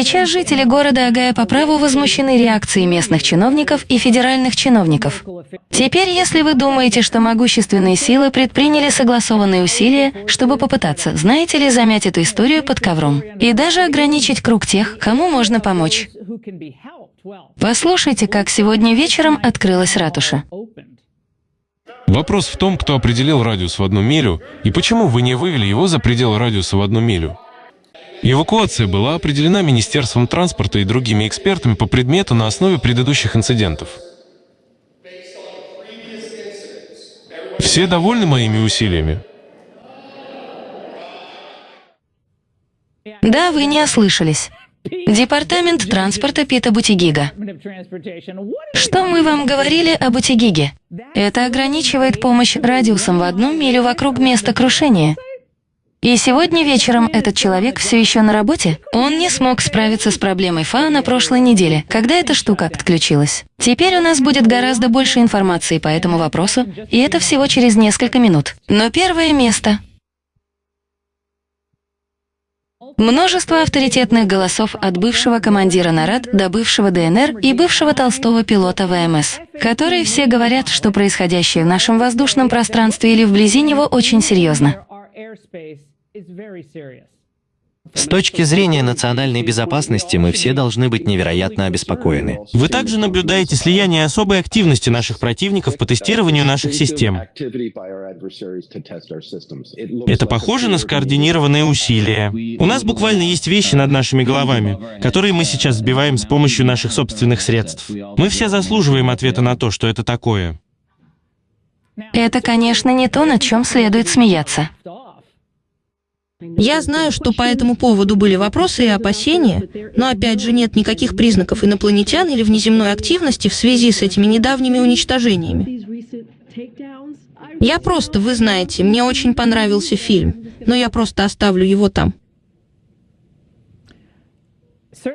Сейчас жители города Агая по праву возмущены реакцией местных чиновников и федеральных чиновников. Теперь, если вы думаете, что могущественные силы предприняли согласованные усилия, чтобы попытаться, знаете ли, замять эту историю под ковром и даже ограничить круг тех, кому можно помочь. Послушайте, как сегодня вечером открылась ратуша. Вопрос в том, кто определил радиус в одну милю и почему вы не вывели его за пределы радиуса в одну милю. Эвакуация была определена Министерством транспорта и другими экспертами по предмету на основе предыдущих инцидентов. Все довольны моими усилиями? Да, вы не ослышались. Департамент транспорта Пита Бутигига. Что мы вам говорили о Бутигиге? Это ограничивает помощь радиусом в одну милю вокруг места крушения. И сегодня вечером этот человек все еще на работе? Он не смог справиться с проблемой ФА на прошлой неделе, когда эта штука отключилась. Теперь у нас будет гораздо больше информации по этому вопросу, и это всего через несколько минут. Но первое место Множество авторитетных голосов от бывшего командира НАРАД до бывшего ДНР и бывшего толстого пилота ВМС, которые все говорят, что происходящее в нашем воздушном пространстве или вблизи него очень серьезно. С точки зрения национальной безопасности мы все должны быть невероятно обеспокоены. Вы также наблюдаете слияние особой активности наших противников по тестированию наших систем. Это похоже на скоординированные усилия. У нас буквально есть вещи над нашими головами, которые мы сейчас сбиваем с помощью наших собственных средств. Мы все заслуживаем ответа на то, что это такое. Это, конечно, не то, над чем следует смеяться. Я знаю, что по этому поводу были вопросы и опасения, но опять же нет никаких признаков инопланетян или внеземной активности в связи с этими недавними уничтожениями. Я просто, вы знаете, мне очень понравился фильм, но я просто оставлю его там.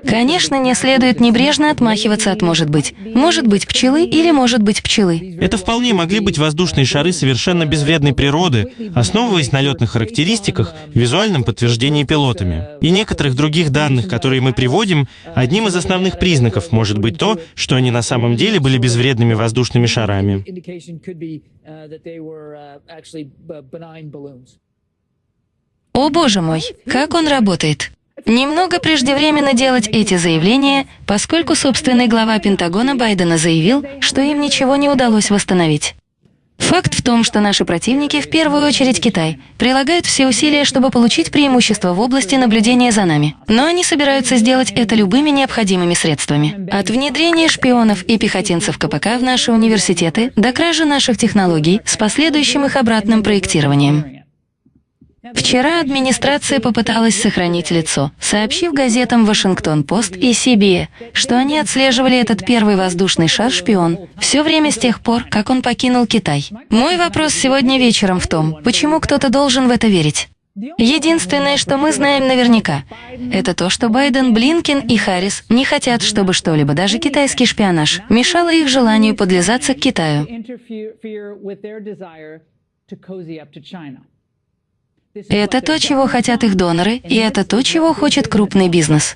Конечно, не следует небрежно отмахиваться от «может быть». Может быть пчелы или может быть пчелы. Это вполне могли быть воздушные шары совершенно безвредной природы, основываясь на летных характеристиках, визуальном подтверждении пилотами. И некоторых других данных, которые мы приводим, одним из основных признаков может быть то, что они на самом деле были безвредными воздушными шарами. О боже мой, как он работает! Немного преждевременно делать эти заявления, поскольку собственный глава Пентагона Байдена заявил, что им ничего не удалось восстановить. Факт в том, что наши противники, в первую очередь Китай, прилагают все усилия, чтобы получить преимущество в области наблюдения за нами. Но они собираются сделать это любыми необходимыми средствами. От внедрения шпионов и пехотинцев КПК в наши университеты до кражи наших технологий с последующим их обратным проектированием. Вчера администрация попыталась сохранить лицо, сообщив газетам «Вашингтон-Пост» и «Сибия», что они отслеживали этот первый воздушный шар-шпион все время с тех пор, как он покинул Китай. Мой вопрос сегодня вечером в том, почему кто-то должен в это верить. Единственное, что мы знаем наверняка, это то, что Байден, Блинкен и Харрис не хотят, чтобы что-либо, даже китайский шпионаж, мешало их желанию подлизаться к Китаю. Это то, чего хотят их доноры, и это то, чего хочет крупный бизнес.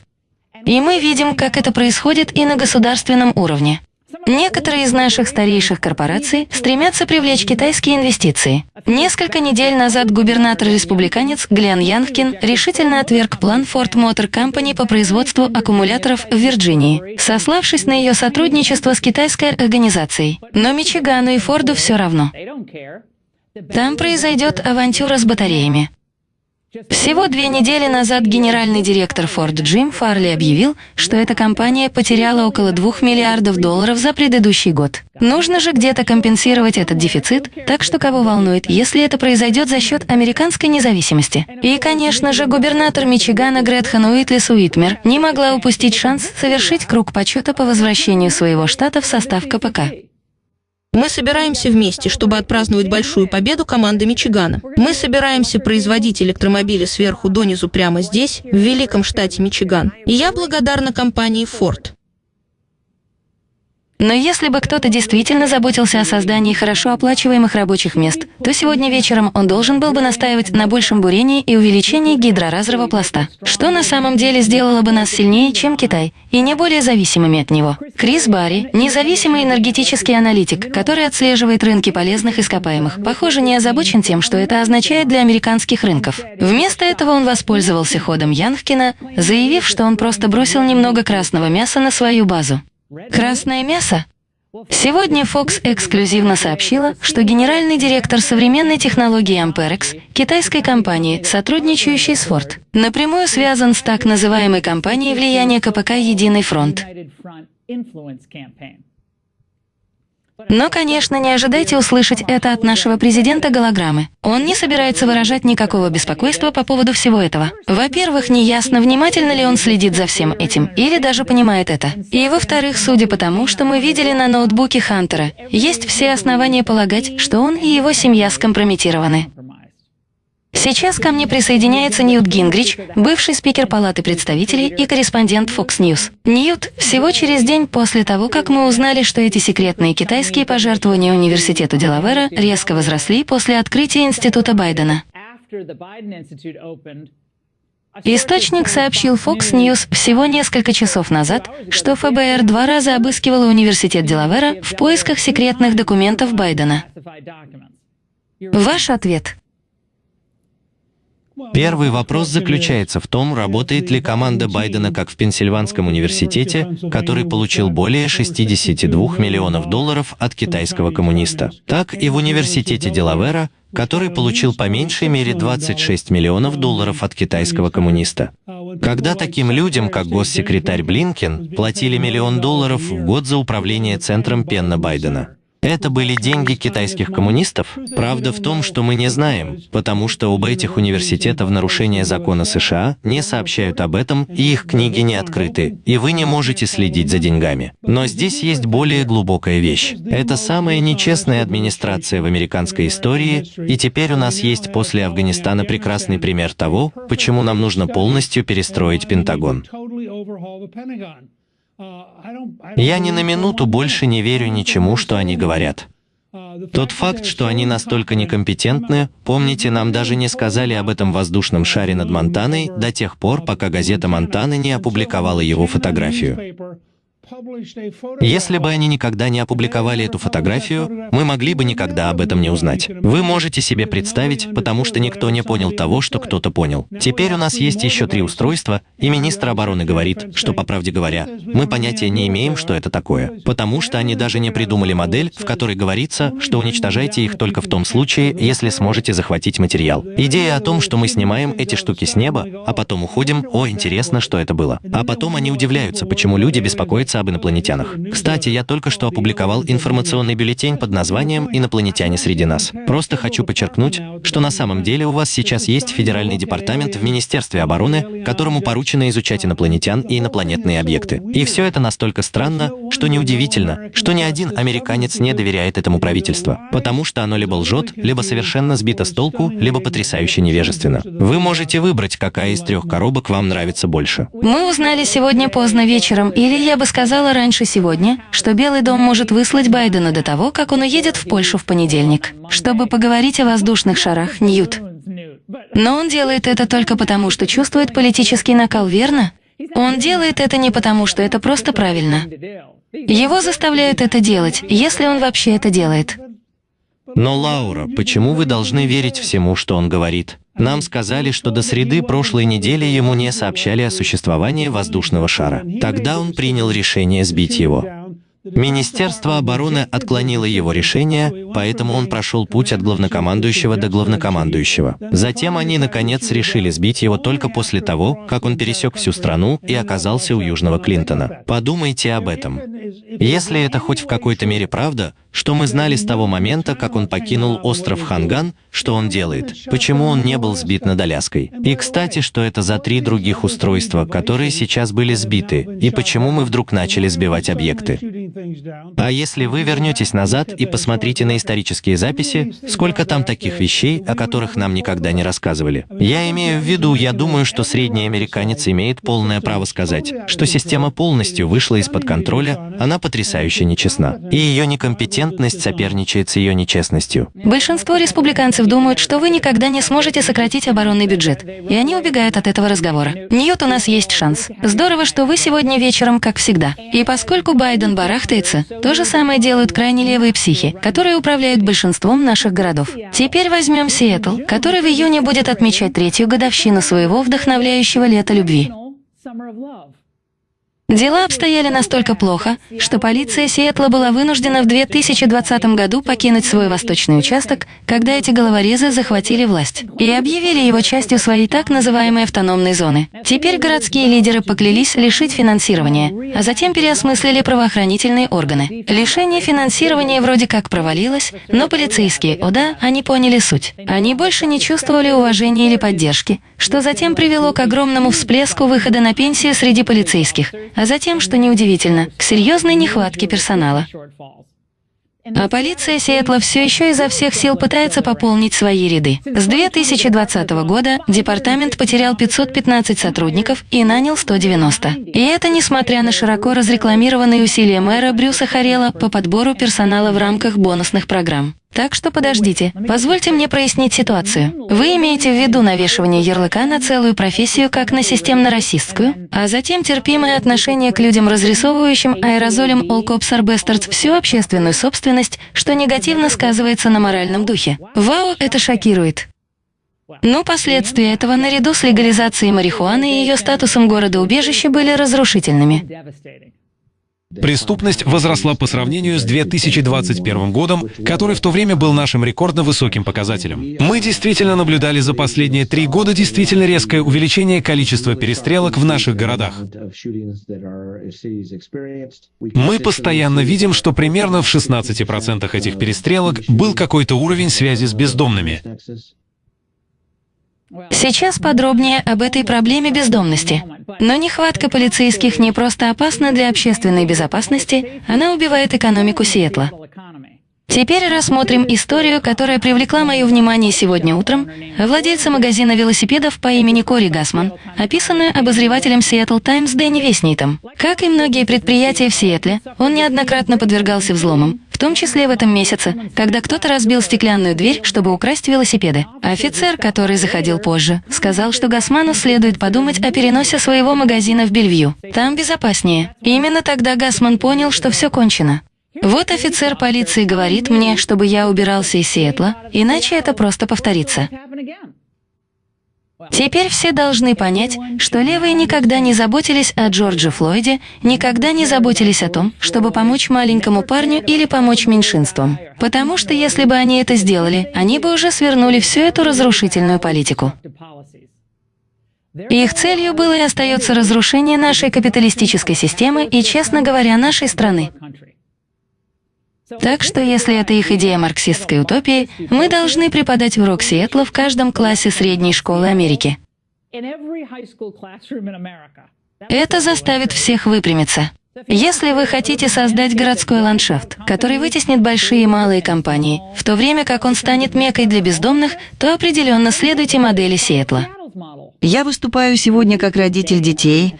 И мы видим, как это происходит и на государственном уровне. Некоторые из наших старейших корпораций стремятся привлечь китайские инвестиции. Несколько недель назад губернатор-республиканец Глен Янкин решительно отверг план Ford Motor Company по производству аккумуляторов в Вирджинии, сославшись на ее сотрудничество с китайской организацией. Но Мичигану и Форду все равно. Там произойдет авантюра с батареями. Всего две недели назад генеральный директор Ford Джим Фарли объявил, что эта компания потеряла около 2 миллиардов долларов за предыдущий год. Нужно же где-то компенсировать этот дефицит, так что кого волнует, если это произойдет за счет американской независимости. И, конечно же, губернатор Мичигана Гретхен Уитлис Уитмер не могла упустить шанс совершить круг почета по возвращению своего штата в состав КПК. Мы собираемся вместе, чтобы отпраздновать большую победу команды Мичигана. Мы собираемся производить электромобили сверху донизу прямо здесь, в великом штате Мичиган. И я благодарна компании Ford. Но если бы кто-то действительно заботился о создании хорошо оплачиваемых рабочих мест, то сегодня вечером он должен был бы настаивать на большем бурении и увеличении гидроразрыва пласта, что на самом деле сделало бы нас сильнее, чем Китай, и не более зависимыми от него. Крис Барри, независимый энергетический аналитик, который отслеживает рынки полезных ископаемых, похоже, не озабочен тем, что это означает для американских рынков. Вместо этого он воспользовался ходом Янхкина, заявив, что он просто бросил немного красного мяса на свою базу. Красное мясо? Сегодня Fox эксклюзивно сообщила, что генеральный директор современной технологии Amperex, китайской компании, сотрудничающей с Ford, напрямую связан с так называемой компанией влияния КПК «Единый фронт». Но, конечно, не ожидайте услышать это от нашего президента голограммы. Он не собирается выражать никакого беспокойства по поводу всего этого. Во-первых, неясно, внимательно ли он следит за всем этим, или даже понимает это. И во-вторых, судя по тому, что мы видели на ноутбуке Хантера, есть все основания полагать, что он и его семья скомпрометированы. Сейчас ко мне присоединяется Ньют Гингрич, бывший спикер Палаты представителей и корреспондент Fox News. Ньют, всего через день после того, как мы узнали, что эти секретные китайские пожертвования университету Делавера резко возросли после открытия Института Байдена. Источник сообщил Fox News всего несколько часов назад, что ФБР два раза обыскивало университет Делавера в поисках секретных документов Байдена. Ваш ответ – Первый вопрос заключается в том, работает ли команда Байдена как в Пенсильванском университете, который получил более 62 миллионов долларов от китайского коммуниста, так и в университете Делавера, который получил по меньшей мере 26 миллионов долларов от китайского коммуниста. Когда таким людям, как госсекретарь Блинкен, платили миллион долларов в год за управление центром Пенна Байдена. Это были деньги китайских коммунистов? Правда в том, что мы не знаем, потому что оба этих университета в нарушение закона США не сообщают об этом, и их книги не открыты, и вы не можете следить за деньгами. Но здесь есть более глубокая вещь. Это самая нечестная администрация в американской истории, и теперь у нас есть после Афганистана прекрасный пример того, почему нам нужно полностью перестроить Пентагон. Я ни на минуту больше не верю ничему, что они говорят. Тот факт, что они настолько некомпетентны, помните, нам даже не сказали об этом воздушном шаре над Монтаной до тех пор, пока газета Монтаны не опубликовала его фотографию. Если бы они никогда не опубликовали эту фотографию, мы могли бы никогда об этом не узнать. Вы можете себе представить, потому что никто не понял того, что кто-то понял. Теперь у нас есть еще три устройства, и министр обороны говорит, что, по правде говоря, мы понятия не имеем, что это такое, потому что они даже не придумали модель, в которой говорится, что уничтожайте их только в том случае, если сможете захватить материал. Идея о том, что мы снимаем эти штуки с неба, а потом уходим, о, интересно, что это было. А потом они удивляются, почему люди беспокоятся об инопланетянах. Кстати, я только что опубликовал информационный бюллетень под названием «Инопланетяне среди нас». Просто хочу подчеркнуть, что на самом деле у вас сейчас есть федеральный департамент в Министерстве обороны, которому поручено изучать инопланетян и инопланетные объекты. И все это настолько странно, что неудивительно, что ни один американец не доверяет этому правительству, потому что оно либо лжет, либо совершенно сбито с толку, либо потрясающе невежественно. Вы можете выбрать, какая из трех коробок вам нравится больше. Мы узнали сегодня поздно вечером, или я бы сказал, сказала раньше сегодня, что Белый дом может выслать Байдена до того, как он уедет в Польшу в понедельник, чтобы поговорить о воздушных шарах, Ньют. Но он делает это только потому, что чувствует политический накал, верно? Он делает это не потому, что это просто правильно. Его заставляют это делать, если он вообще это делает. Но, Лаура, почему вы должны верить всему, что он говорит? Нам сказали, что до среды прошлой недели ему не сообщали о существовании воздушного шара. Тогда он принял решение сбить его. Министерство обороны отклонило его решение, поэтому он прошел путь от главнокомандующего до главнокомандующего. Затем они, наконец, решили сбить его только после того, как он пересек всю страну и оказался у Южного Клинтона. Подумайте об этом. Если это хоть в какой-то мере правда, что мы знали с того момента, как он покинул остров Ханган, что он делает, почему он не был сбит над Аляской. И, кстати, что это за три других устройства, которые сейчас были сбиты, и почему мы вдруг начали сбивать объекты. А если вы вернетесь назад и посмотрите на исторические записи, сколько там таких вещей, о которых нам никогда не рассказывали. Я имею в виду, я думаю, что средний американец имеет полное право сказать, что система полностью вышла из-под контроля, она потрясающе нечестна. И ее некомпетентность соперничает с ее нечестностью. Большинство республиканцев думают, что вы никогда не сможете сократить оборонный бюджет, и они убегают от этого разговора. Ньют, у нас есть шанс. Здорово, что вы сегодня вечером, как всегда. И поскольку Байден барахтается, то же самое делают крайне левые психи, которые управляют большинством наших городов. Теперь возьмем Сиэтл, который в июне будет отмечать третью годовщину своего вдохновляющего лета любви. Дела обстояли настолько плохо, что полиция Сиэтла была вынуждена в 2020 году покинуть свой восточный участок, когда эти головорезы захватили власть, и объявили его частью своей так называемой автономной зоны. Теперь городские лидеры поклялись лишить финансирования, а затем переосмыслили правоохранительные органы. Лишение финансирования вроде как провалилось, но полицейские, о да, они поняли суть. Они больше не чувствовали уважения или поддержки, что затем привело к огромному всплеску выхода на пенсию среди полицейских, а затем, что неудивительно, к серьезной нехватке персонала. А полиция Сиэтла все еще изо всех сил пытается пополнить свои ряды. С 2020 года департамент потерял 515 сотрудников и нанял 190. И это несмотря на широко разрекламированные усилия мэра Брюса Харела по подбору персонала в рамках бонусных программ. Так что подождите, позвольте мне прояснить ситуацию. Вы имеете в виду навешивание ярлыка на целую профессию как на системно-расистскую, а затем терпимое отношение к людям, разрисовывающим аэрозолем All Cops Are Bastards всю общественную собственность, что негативно сказывается на моральном духе. Вау, это шокирует. Но последствия этого наряду с легализацией марихуаны и ее статусом города-убежища были разрушительными. Преступность возросла по сравнению с 2021 годом, который в то время был нашим рекордно высоким показателем. Мы действительно наблюдали за последние три года действительно резкое увеличение количества перестрелок в наших городах. Мы постоянно видим, что примерно в 16% этих перестрелок был какой-то уровень связи с бездомными. Сейчас подробнее об этой проблеме бездомности. Но нехватка полицейских не просто опасна для общественной безопасности, она убивает экономику Сиэтла. Теперь рассмотрим историю, которая привлекла мое внимание сегодня утром, владельца магазина велосипедов по имени Кори Гасман, описанную обозревателем Seattle Times Дэнни Веснитом. Как и многие предприятия в Сиэтле, он неоднократно подвергался взломам, в том числе в этом месяце, когда кто-то разбил стеклянную дверь, чтобы украсть велосипеды. Офицер, который заходил позже, сказал, что Гасману следует подумать о переносе своего магазина в Бельвью. Там безопаснее. Именно тогда Гасман понял, что все кончено. Вот офицер полиции говорит мне, чтобы я убирался из Сиэтла, иначе это просто повторится. Теперь все должны понять, что левые никогда не заботились о Джордже Флойде, никогда не заботились о том, чтобы помочь маленькому парню или помочь меньшинствам. Потому что если бы они это сделали, они бы уже свернули всю эту разрушительную политику. Их целью было и остается разрушение нашей капиталистической системы и, честно говоря, нашей страны. Так что, если это их идея марксистской утопии, мы должны преподать урок Сиэтла в каждом классе средней школы Америки. Это заставит всех выпрямиться. Если вы хотите создать городской ландшафт, который вытеснит большие и малые компании, в то время как он станет мекой для бездомных, то определенно следуйте модели Сиэтла. Я выступаю сегодня как родитель детей,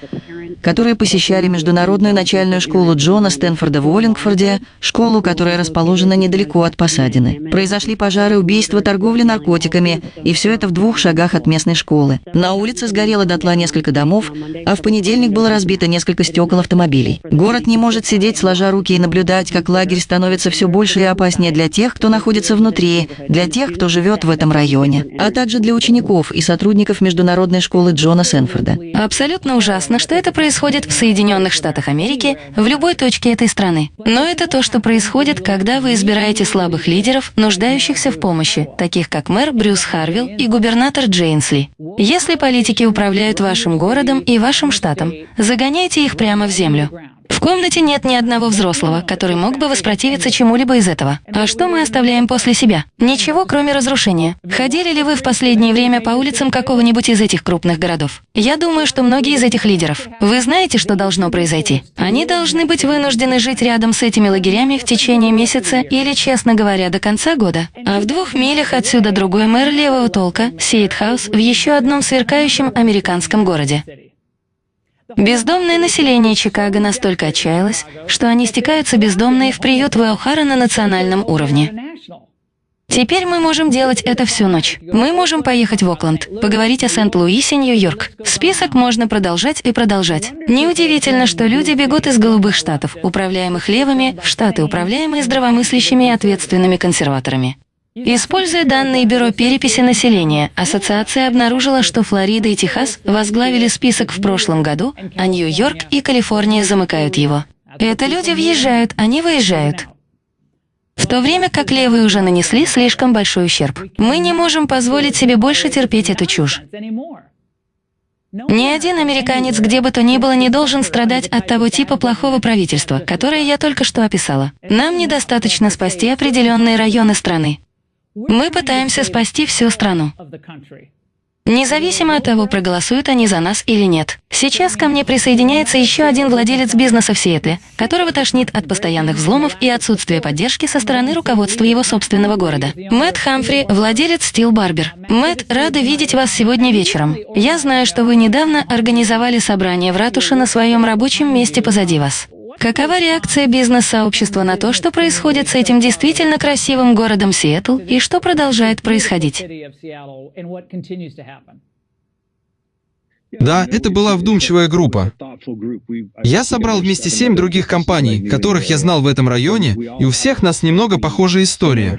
которые посещали международную начальную школу Джона Стэнфорда в Уоллингфорде, школу, которая расположена недалеко от Посадины. Произошли пожары, убийства, торговля наркотиками, и все это в двух шагах от местной школы. На улице сгорело дотла несколько домов, а в понедельник было разбито несколько стекол автомобилей. Город не может сидеть сложа руки и наблюдать, как лагерь становится все больше и опаснее для тех, кто находится внутри, для тех, кто живет в этом районе, а также для учеников и сотрудников международной школы Джона Сэнфорда. Абсолютно ужасно, что это происходит в Соединенных Штатах Америки, в любой точке этой страны. Но это то, что происходит, когда вы избираете слабых лидеров, нуждающихся в помощи, таких как мэр Брюс Харвилл и губернатор Джейнсли. Если политики управляют вашим городом и вашим штатом, загоняйте их прямо в землю. В комнате нет ни одного взрослого, который мог бы воспротивиться чему-либо из этого. А что мы оставляем после себя? Ничего, кроме разрушения. Ходили ли вы в последнее время по улицам какого-нибудь из этих крупных городов? Я думаю, что многие из этих лидеров. Вы знаете, что должно произойти? Они должны быть вынуждены жить рядом с этими лагерями в течение месяца или, честно говоря, до конца года. А в двух милях отсюда другой мэр левого толка, Сейдхаус, в еще одном сверкающем американском городе. Бездомное население Чикаго настолько отчаялось, что они стекаются бездомные в приют Вэлхара на национальном уровне. Теперь мы можем делать это всю ночь. Мы можем поехать в Окленд, поговорить о Сент-Луисе, Нью-Йорк. Список можно продолжать и продолжать. Неудивительно, что люди бегут из голубых штатов, управляемых левыми, в штаты, управляемые здравомыслящими и ответственными консерваторами. Используя данные Бюро переписи населения, ассоциация обнаружила, что Флорида и Техас возглавили список в прошлом году, а Нью-Йорк и Калифорния замыкают его. Это люди въезжают, они выезжают. В то время как левые уже нанесли слишком большой ущерб. Мы не можем позволить себе больше терпеть эту чушь. Ни один американец, где бы то ни было, не должен страдать от того типа плохого правительства, которое я только что описала. Нам недостаточно спасти определенные районы страны. Мы пытаемся спасти всю страну. Независимо от того, проголосуют они за нас или нет. Сейчас ко мне присоединяется еще один владелец бизнеса в Сиэтле, которого тошнит от постоянных взломов и отсутствия поддержки со стороны руководства его собственного города. Мэтт Хамфри, владелец Steel Barber. Мэтт, рада видеть вас сегодня вечером. Я знаю, что вы недавно организовали собрание в ратуше на своем рабочем месте позади вас. Какова реакция бизнес-сообщества на то, что происходит с этим действительно красивым городом Сиэтл и что продолжает происходить? Да, это была вдумчивая группа. Я собрал вместе семь других компаний, которых я знал в этом районе, и у всех нас немного похожая история.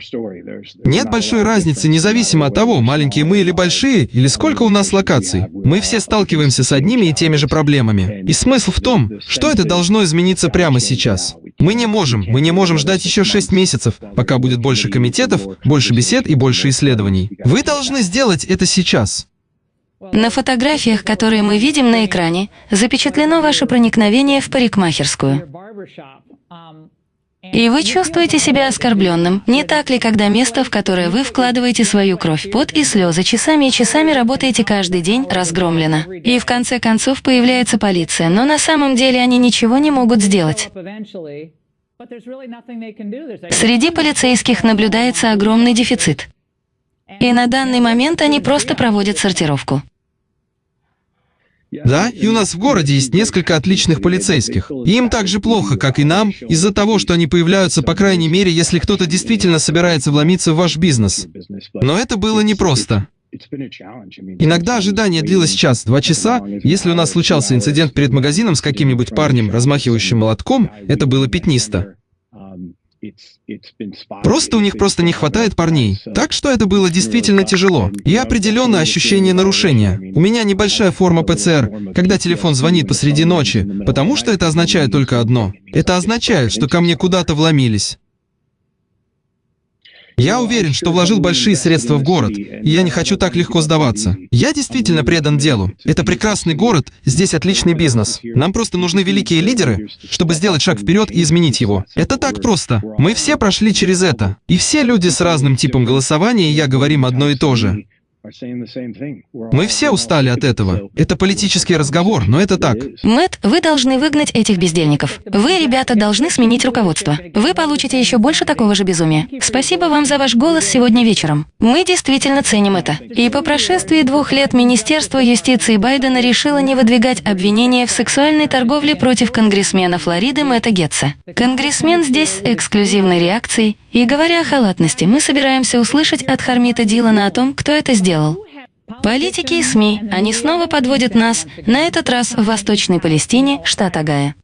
Нет большой разницы, независимо от того, маленькие мы или большие, или сколько у нас локаций. Мы все сталкиваемся с одними и теми же проблемами. И смысл в том, что это должно измениться прямо сейчас. Мы не можем, мы не можем ждать еще шесть месяцев, пока будет больше комитетов, больше бесед и больше исследований. Вы должны сделать это сейчас. На фотографиях, которые мы видим на экране, запечатлено ваше проникновение в парикмахерскую. И вы чувствуете себя оскорбленным, не так ли, когда место, в которое вы вкладываете свою кровь, пот и слезы, часами и часами работаете каждый день, разгромлено. И в конце концов появляется полиция, но на самом деле они ничего не могут сделать. Среди полицейских наблюдается огромный дефицит. И на данный момент они просто проводят сортировку. Да, и у нас в городе есть несколько отличных полицейских. И им так же плохо, как и нам, из-за того, что они появляются, по крайней мере, если кто-то действительно собирается вломиться в ваш бизнес. Но это было непросто. Иногда ожидание длилось час, два часа. Если у нас случался инцидент перед магазином с каким-нибудь парнем, размахивающим молотком, это было пятнисто. Просто у них просто не хватает парней. Так что это было действительно тяжело. И определенное ощущение нарушения. У меня небольшая форма ПЦР, когда телефон звонит посреди ночи, потому что это означает только одно. Это означает, что ко мне куда-то вломились. Я уверен, что вложил большие средства в город, и я не хочу так легко сдаваться. Я действительно предан делу. Это прекрасный город, здесь отличный бизнес. Нам просто нужны великие лидеры, чтобы сделать шаг вперед и изменить его. Это так просто. Мы все прошли через это. И все люди с разным типом голосования, и я говорим одно и то же. Мы все устали от этого. Это политический разговор, но это так. Мэт, вы должны выгнать этих бездельников. Вы, ребята, должны сменить руководство. Вы получите еще больше такого же безумия. Спасибо вам за ваш голос сегодня вечером. Мы действительно ценим это. И по прошествии двух лет Министерство юстиции Байдена решило не выдвигать обвинения в сексуальной торговле против конгрессмена Флориды Мэтта Гетца. Конгрессмен здесь с эксклюзивной реакцией. И говоря о халатности, мы собираемся услышать от Хармита Дилана о том, кто это сделал. Политики и СМИ, они снова подводят нас, на этот раз в Восточной Палестине, штат Агая.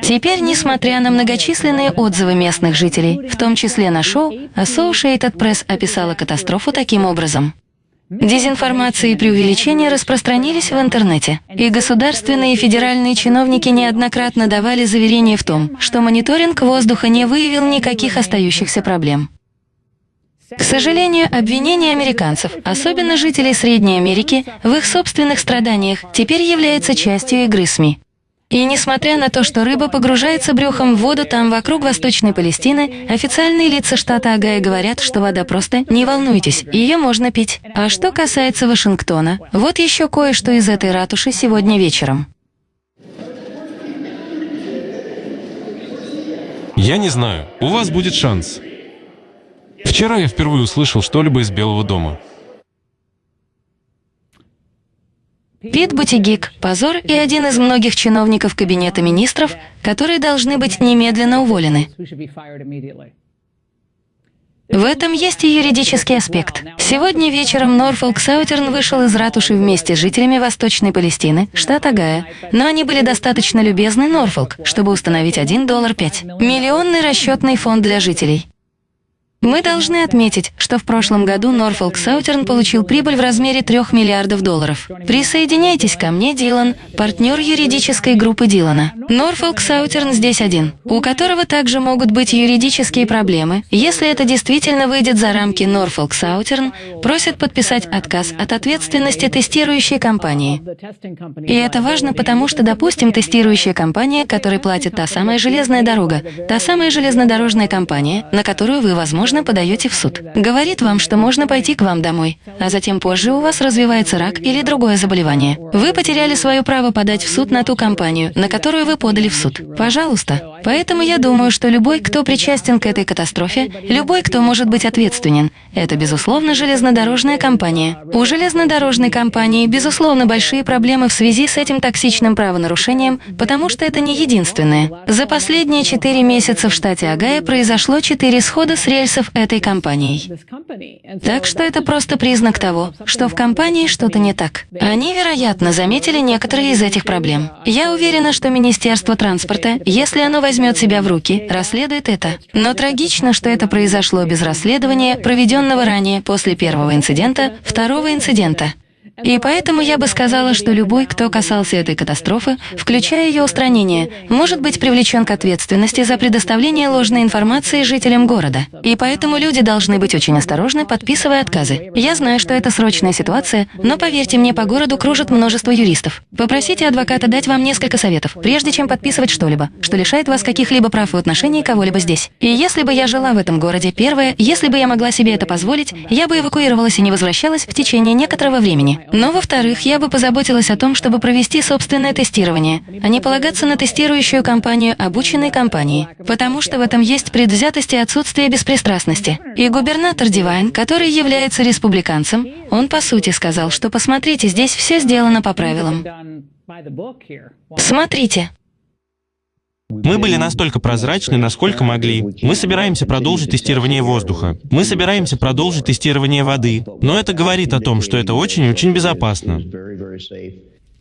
Теперь, несмотря на многочисленные отзывы местных жителей, в том числе на шоу, Associated Press описала катастрофу таким образом. Дезинформация и преувеличения распространились в интернете, и государственные и федеральные чиновники неоднократно давали заверения в том, что мониторинг воздуха не выявил никаких остающихся проблем. К сожалению, обвинение американцев, особенно жителей Средней Америки, в их собственных страданиях теперь является частью игры СМИ. И несмотря на то, что рыба погружается брюхом в воду там вокруг Восточной Палестины, официальные лица штата Агая говорят, что вода просто «не волнуйтесь, ее можно пить». А что касается Вашингтона, вот еще кое-что из этой ратуши сегодня вечером. Я не знаю, у вас будет шанс. Вчера я впервые услышал что-либо из Белого дома. Пит Бутигик – позор и один из многих чиновников Кабинета министров, которые должны быть немедленно уволены. В этом есть и юридический аспект. Сегодня вечером Норфолк Саутерн вышел из ратуши вместе с жителями Восточной Палестины, штат Агая, но они были достаточно любезны Норфолк, чтобы установить 1 доллар 5. Миллионный расчетный фонд для жителей. Мы должны отметить, что в прошлом году Норфолк Саутерн получил прибыль в размере 3 миллиардов долларов. Присоединяйтесь ко мне, Дилан, партнер юридической группы Дилана. Норфолк Саутерн здесь один, у которого также могут быть юридические проблемы. Если это действительно выйдет за рамки Норфолк Саутерн, просит подписать отказ от ответственности тестирующей компании. И это важно, потому что, допустим, тестирующая компания, которой платит та самая железная дорога, та самая железнодорожная компания, на которую вы, возможно, возможно, подаете в суд. Говорит вам, что можно пойти к вам домой, а затем позже у вас развивается рак или другое заболевание. Вы потеряли свое право подать в суд на ту компанию, на которую вы подали в суд. Пожалуйста. Поэтому я думаю, что любой, кто причастен к этой катастрофе, любой, кто может быть ответственен, это, безусловно, железнодорожная компания. У железнодорожной компании, безусловно, большие проблемы в связи с этим токсичным правонарушением, потому что это не единственное. За последние четыре месяца в штате Агая произошло четыре схода с рельсов интересов этой компанией. Так что это просто признак того, что в компании что-то не так. Они, вероятно, заметили некоторые из этих проблем. Я уверена, что Министерство транспорта, если оно возьмет себя в руки, расследует это. Но трагично, что это произошло без расследования, проведенного ранее после первого инцидента, второго инцидента. И поэтому я бы сказала, что любой, кто касался этой катастрофы, включая ее устранение, может быть привлечен к ответственности за предоставление ложной информации жителям города. И поэтому люди должны быть очень осторожны, подписывая отказы. Я знаю, что это срочная ситуация, но поверьте мне, по городу кружит множество юристов. Попросите адвоката дать вам несколько советов, прежде чем подписывать что-либо, что лишает вас каких-либо прав в отношении кого-либо здесь. И если бы я жила в этом городе, первое, если бы я могла себе это позволить, я бы эвакуировалась и не возвращалась в течение некоторого времени. Но, во-вторых, я бы позаботилась о том, чтобы провести собственное тестирование, а не полагаться на тестирующую компанию обученной компании, потому что в этом есть предвзятость и отсутствие беспристрастности. И губернатор Дивайн, который является республиканцем, он по сути сказал, что посмотрите, здесь все сделано по правилам. Смотрите, мы были настолько прозрачны, насколько могли. Мы собираемся продолжить тестирование воздуха. Мы собираемся продолжить тестирование воды. Но это говорит о том, что это очень-очень безопасно.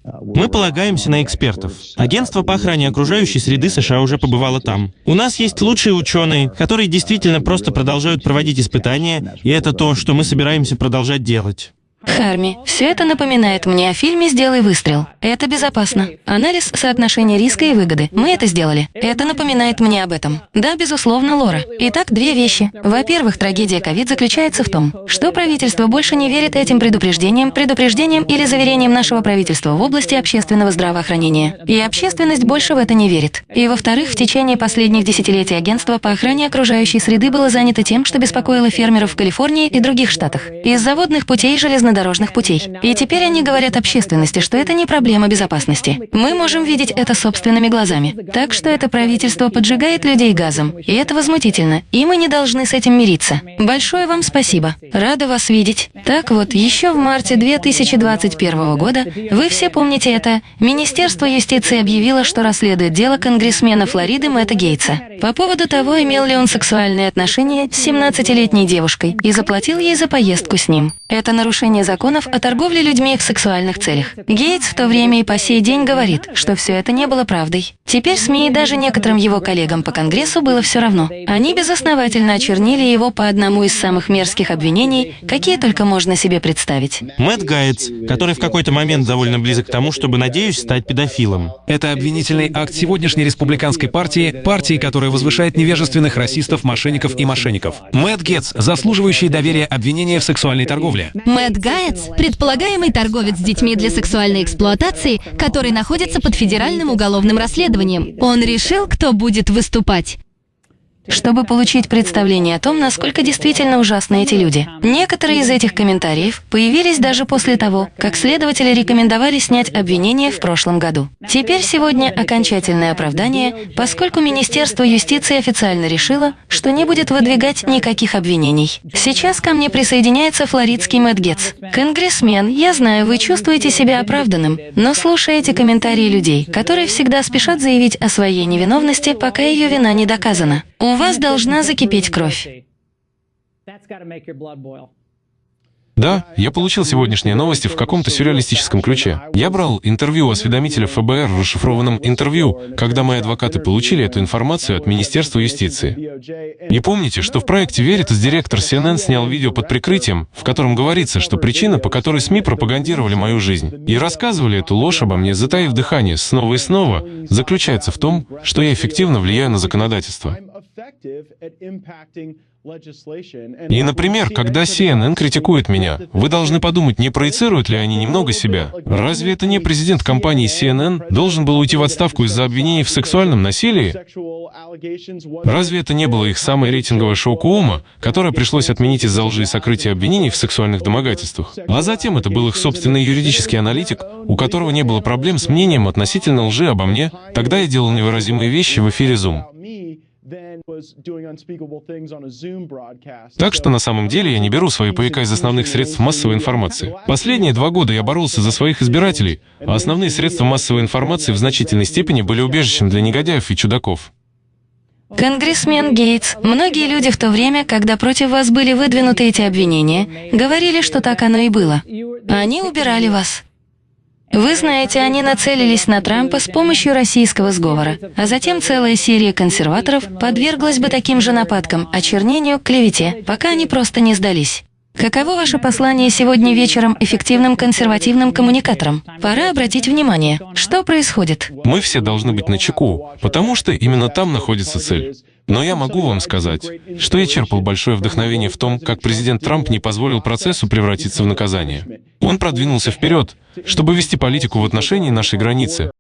Мы полагаемся на экспертов. Агентство по охране окружающей среды США уже побывало там. У нас есть лучшие ученые, которые действительно просто продолжают проводить испытания, и это то, что мы собираемся продолжать делать. Харми, все это напоминает мне о фильме «Сделай выстрел». Это безопасно. Анализ соотношения риска и выгоды. Мы это сделали. Это напоминает мне об этом. Да, безусловно, Лора. Итак, две вещи. Во-первых, трагедия ковид заключается в том, что правительство больше не верит этим предупреждениям, предупреждениям или заверениям нашего правительства в области общественного здравоохранения. И общественность больше в это не верит. И во-вторых, в течение последних десятилетий агентство по охране окружающей среды было занято тем, что беспокоило фермеров в Калифорнии и других штатах. Из заводных путей железно железнодорожных путей. И теперь они говорят общественности, что это не проблема безопасности. Мы можем видеть это собственными глазами. Так что это правительство поджигает людей газом. И это возмутительно. И мы не должны с этим мириться. Большое вам спасибо. Рада вас видеть. Так вот, еще в марте 2021 года, вы все помните это, Министерство юстиции объявило, что расследует дело конгрессмена Флориды Мэтта Гейтса по поводу того, имел ли он сексуальные отношения с 17-летней девушкой и заплатил ей за поездку с ним. Это нарушение законов о торговле людьми в сексуальных целях. Гейтс в то время и по сей день говорит, что все это не было правдой. Теперь СМИ и даже некоторым его коллегам по Конгрессу было все равно. Они безосновательно очернили его по одному из самых мерзких обвинений, какие только можно себе представить. Мэтт Гайтс, который в какой-то момент довольно близок к тому, чтобы, надеюсь, стать педофилом. Это обвинительный акт сегодняшней республиканской партии, партии, которая возвышает невежественных расистов, мошенников и мошенников. Мэтт Гетц, заслуживающий доверия обвинения в сексуальной торговле. Мэтт Каец – предполагаемый торговец с детьми для сексуальной эксплуатации, который находится под федеральным уголовным расследованием. Он решил, кто будет выступать чтобы получить представление о том, насколько действительно ужасны эти люди. Некоторые из этих комментариев появились даже после того, как следователи рекомендовали снять обвинение в прошлом году. Теперь сегодня окончательное оправдание, поскольку Министерство юстиции официально решило, что не будет выдвигать никаких обвинений. Сейчас ко мне присоединяется флоридский Мэтт Гетц. Конгрессмен, я знаю, вы чувствуете себя оправданным, но слушаете комментарии людей, которые всегда спешат заявить о своей невиновности, пока ее вина не доказана. У вас должна закипеть кровь. Да, я получил сегодняшние новости в каком-то сюрреалистическом ключе. Я брал интервью у осведомителя ФБР в расшифрованном интервью, когда мои адвокаты получили эту информацию от Министерства юстиции. И помните, что в проекте Veritas директор CNN снял видео под прикрытием, в котором говорится, что причина, по которой СМИ пропагандировали мою жизнь и рассказывали эту ложь обо мне, затаив дыхание снова и снова, заключается в том, что я эффективно влияю на законодательство. И, например, когда CNN критикует меня, вы должны подумать, не проецируют ли они немного себя? Разве это не президент компании CNN должен был уйти в отставку из-за обвинений в сексуальном насилии? Разве это не было их самое рейтинговое шоу Куома, которое пришлось отменить из-за лжи и сокрытия обвинений в сексуальных домогательствах? А затем это был их собственный юридический аналитик, у которого не было проблем с мнением относительно лжи обо мне. Тогда я делал невыразимые вещи в эфире Zoom. Так что на самом деле я не беру свои ПК из основных средств массовой информации. Последние два года я боролся за своих избирателей, а основные средства массовой информации в значительной степени были убежищем для негодяев и чудаков. Конгрессмен Гейтс, многие люди в то время, когда против вас были выдвинуты эти обвинения, говорили, что так оно и было. Они убирали вас. Вы знаете, они нацелились на Трампа с помощью российского сговора, а затем целая серия консерваторов подверглась бы таким же нападкам, очернению, клевете, пока они просто не сдались. Каково ваше послание сегодня вечером эффективным консервативным коммуникаторам? Пора обратить внимание, что происходит. Мы все должны быть начеку, потому что именно там находится цель. Но я могу вам сказать, что я черпал большое вдохновение в том, как президент Трамп не позволил процессу превратиться в наказание. Он продвинулся вперед, чтобы вести политику в отношении нашей границы,